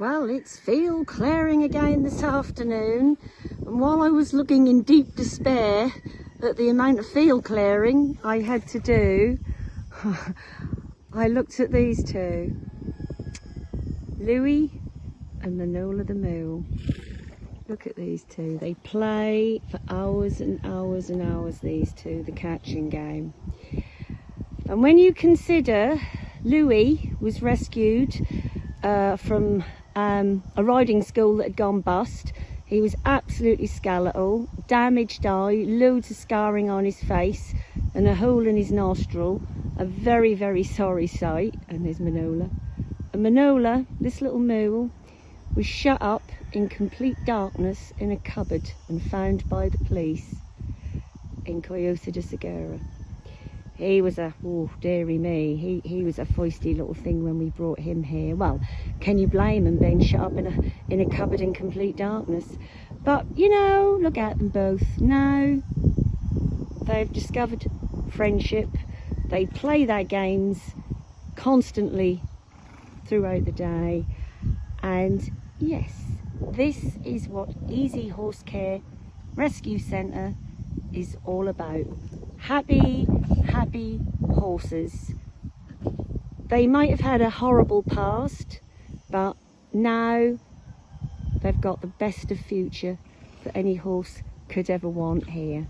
Well, it's field clearing again this afternoon. And while I was looking in deep despair at the amount of field clearing I had to do, I looked at these two. Louie and Manola the Moo. Look at these two. They play for hours and hours and hours, these two, the catching game. And when you consider Louie was rescued uh, from um, a riding school that had gone bust. He was absolutely skeletal, damaged eye, loads of scarring on his face and a hole in his nostril. A very, very sorry sight. And there's Manola. And Manola, this little mule, was shut up in complete darkness in a cupboard and found by the police in Coyote de Segura he was a oh dearie me. He he was a feisty little thing when we brought him here. Well can you blame him being shut up in a in a cupboard in complete darkness? But you know look at them both. Now they've discovered friendship. They play their games constantly throughout the day. And yes this is what easy horse care rescue centre is all about happy, happy horses. They might have had a horrible past, but now they've got the best of future that any horse could ever want here.